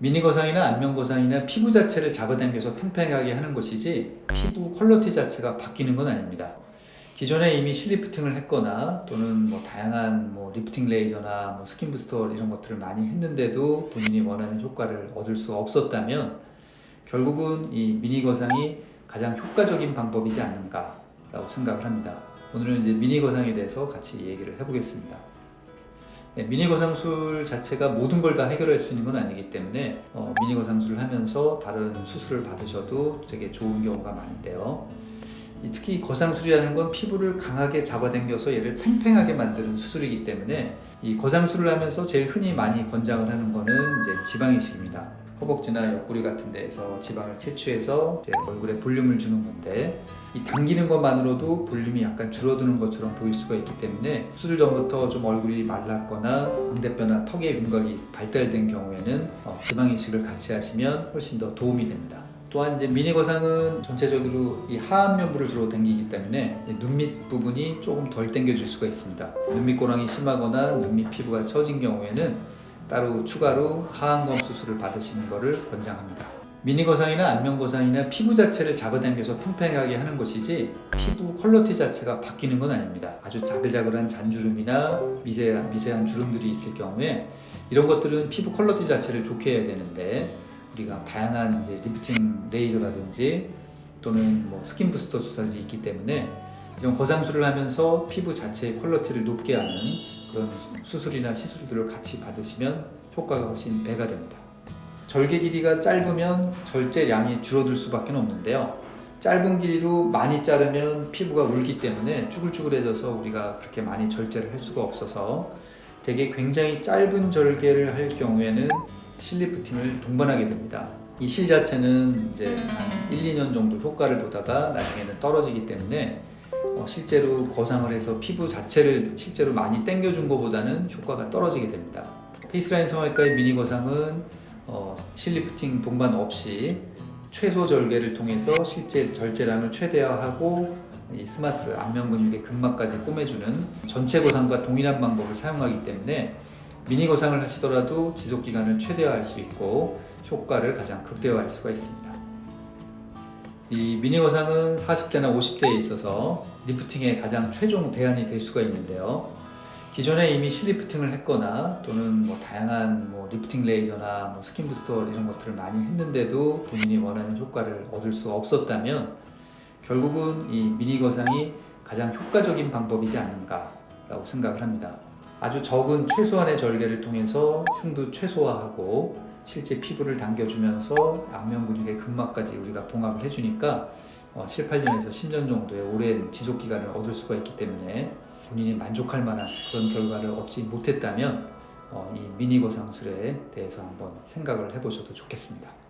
미니거상이나 안면거상이나 피부 자체를 잡아당겨서 팽팽하게 하는 것이지 피부 quality 자체가 바뀌는 건 아닙니다. 기존에 이미 실리프팅을 했거나 또는 뭐 다양한 뭐 리프팅 레이저나 뭐 스킨 부스터 이런 것들을 많이 했는데도 본인이 원하는 효과를 얻을 수 없었다면 결국은 이 미니 거상이 가장 효과적인 방법이지 않는가 라고 생각을 합니다. 오늘은 이제 미니 거상에 대해서 같이 얘기를 해보겠습니다. 네, 미니 거상술 자체가 모든 걸 다 해결할 수 있는 건 아니기 때문에 어, 미니 거상술을 하면서 다른 수술을 받으셔도 되게 좋은 경우가 많은데요. 이 특히 거상술이라는 건 피부를 강하게 잡아당겨서 얘를 팽팽하게 만드는 수술이기 때문에 이 거상술을 하면서 제일 흔히 많이 권장을 하는 거는 이제 지방 이식입니다. 허벅지나 옆구리 같은 데에서 지방을 채취해서 얼굴에 볼륨을 주는 건데 이 당기는 것만으로도 볼륨이 약간 줄어드는 것처럼 보일 수가 있기 때문에 수술 전부터 좀 얼굴이 말랐거나 광대뼈나 턱의 윤곽이 발달된 경우에는 어, 지방 이식을 같이 하시면 훨씬 더 도움이 됩니다. 또한 이제 미니 거상은 전체적으로 이 하안면부를 주로 당기기 때문에 눈밑 부분이 조금 덜 당겨질 수가 있습니다. 눈밑 고랑이 심하거나 눈밑 피부가 처진 경우에는 따로 추가로 하안검 수술을 받으시는 것을 권장합니다. 미니 거상이나 안면 거상이나 피부 자체를 잡아당겨서 팽팽하게 하는 것이지 피부 퀄러티 자체가 바뀌는 건 아닙니다. 아주 자글자글한 잔주름이나 미세한, 미세한 주름들이 있을 경우에 이런 것들은 피부 quality 자체를 좋게 해야 되는데 우리가 다양한 이제 리프팅 레이저라든지 또는 뭐 스킨 부스터 주사들이 있기 때문에 이런 거상술을 하면서 피부 자체의 quality를 높게 하는 그런 수술이나 시술들을 같이 받으시면 효과가 훨씬 배가 됩니다. 절개 길이가 짧으면 절제량이 줄어들 수밖에 없는데요. 짧은 길이로 많이 자르면 피부가 울기 때문에 쭈글쭈글해져서 우리가 그렇게 많이 절제를 할 수가 없어서 되게 굉장히 짧은 절개를 할 경우에는 실리프팅을 동반하게 됩니다. 이 실 자체는 이제 한 1, 2년 정도 효과를 보다가 나중에는 떨어지기 때문에 어, 실제로 거상을 해서 피부 자체를 실제로 많이 당겨준 것보다는 효과가 떨어지게 됩니다. 페이스라인 성형외과의 미니 거상은 어, 실리프팅 동반 없이 최소 절개를 통해서 실제 절제량을 최대화하고 이 SMAS 안면 근육의 근막까지 꼬매주는 전체 거상과 동일한 방법을 사용하기 때문에 미니 거상을 하시더라도 지속 기간을 최대화할 수 있고 효과를 가장 극대화할 수가 있습니다. 이 미니 거상은 40대나 50대에 있어서 리프팅의 가장 최종 대안이 될 수가 있는데요. 기존에 이미 실리프팅을 했거나 또는 뭐 다양한 뭐 리프팅 레이저나 뭐 스킨 부스터 이런 것들을 많이 했는데도 본인이 원하는 효과를 얻을 수 없었다면 결국은 이 미니 거상이 가장 효과적인 방법이지 않는가 라고 생각을 합니다. 아주 적은 최소한의 절개를 통해서 흉도 최소화하고 실제 피부를 당겨주면서 안면 근육의 근막까지 우리가 봉합을 해주니까 어, 7, 8년에서 10년 정도의 오랜 지속 기간을 얻을 수가 있기 때문에 본인이 만족할 만한 그런 결과를 얻지 못했다면 어, 이 미니 거상술에 대해서 한번 생각을 해보셔도 좋겠습니다.